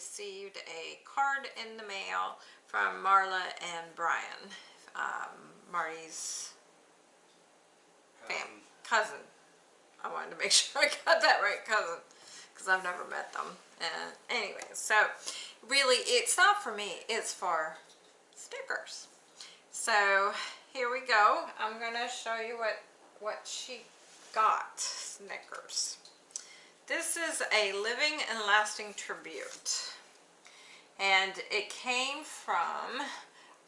received a card in the mail from Marla and Brian, um, Marty's fam cousin. I wanted to make sure I got that right, cousin, because I've never met them. And anyway, so really it's not for me, it's for stickers. So here we go. I'm going to show you what, what she got, Snickers. This is a living and lasting tribute. And it came from,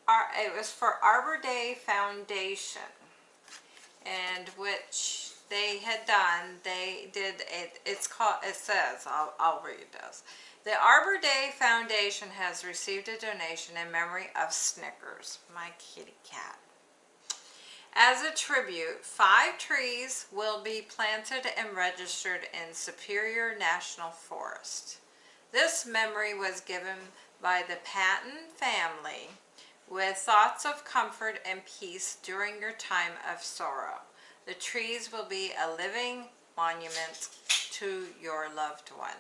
our, it was for Arbor Day Foundation. And which they had done, they did, it, it's called, it says, I'll, I'll read this. The Arbor Day Foundation has received a donation in memory of Snickers, my kitty cat. As a tribute, five trees will be planted and registered in Superior National Forest. This memory was given by the Patton family with thoughts of comfort and peace during your time of sorrow. The trees will be a living monument to your loved one.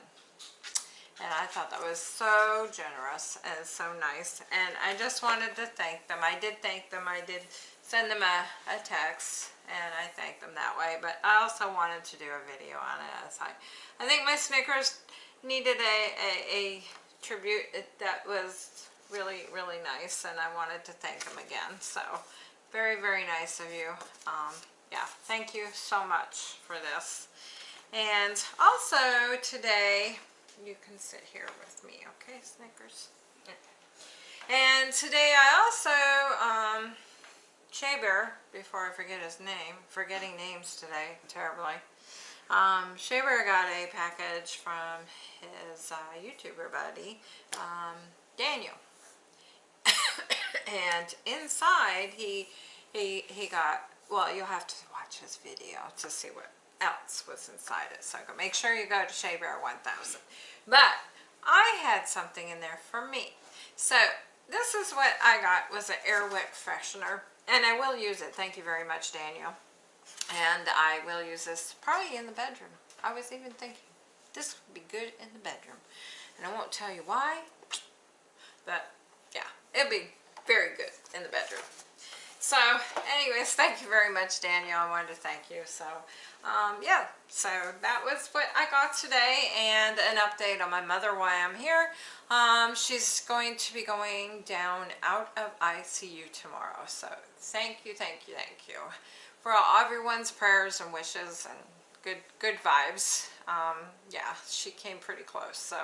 And I thought that was so generous and so nice. And I just wanted to thank them. I did thank them. I did send them a, a text and I thanked them that way. But I also wanted to do a video on it. I, I think my Snickers needed a, a, a tribute that was really, really nice and I wanted to thank them again. So very, very nice of you. Um, yeah, thank you so much for this. And also today, you can sit here with me, okay, Snickers? And today I also, um, Shea Bear, before I forget his name, forgetting names today terribly. Um, Shea Bear got a package from his uh, YouTuber buddy, um, Daniel. and inside he, he, he got, well, you'll have to watch his video to see what else was inside it. So make sure you go to Shea Bear 1000. But I had something in there for me. So this is what I got was an Airwick freshener. And I will use it. Thank you very much, Daniel. And I will use this probably in the bedroom. I was even thinking this would be good in the bedroom. And I won't tell you why, but yeah, it'll be very good in the bedroom. So anyways, thank you very much, Daniel. I wanted to thank you. So um, yeah, so that was what I got today and an update on my mother why I'm here. Um, she's going to be going down out of ICU tomorrow. So thank you, thank you, thank you for all, everyone's prayers and wishes and good good vibes. Um, yeah, she came pretty close. So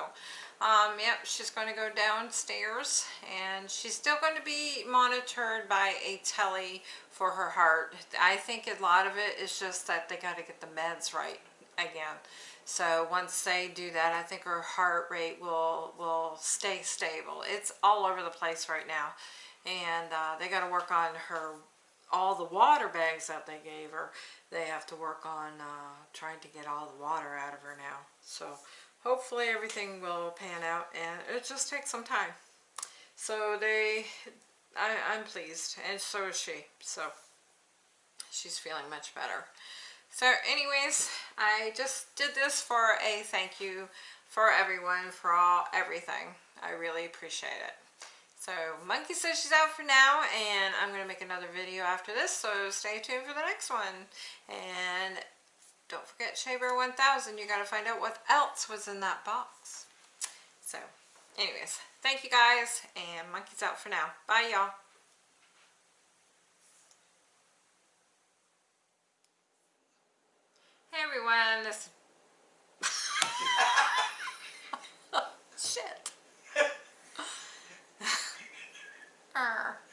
um, yep, she's going to go downstairs and she's still going to be monitored by a telly for her heart. I think a lot of it is just that they got to get the meds right again. So once they do that, I think her heart rate will, will stay stable. It's all over the place right now. And uh, they got to work on her, all the water bags that they gave her. They have to work on uh, trying to get all the water out of her now. So hopefully everything will pan out and it just takes some time. So they, I, I'm pleased and so is she. So she's feeling much better. So anyways, I just did this for a thank you for everyone for all everything. I really appreciate it. So Monkey says she's out for now and I'm after this, so stay tuned for the next one. And don't forget Shea Bear 1000. You got to find out what else was in that box. So, anyways, thank you guys, and Monkey's out for now. Bye, y'all. Hey everyone, this shit.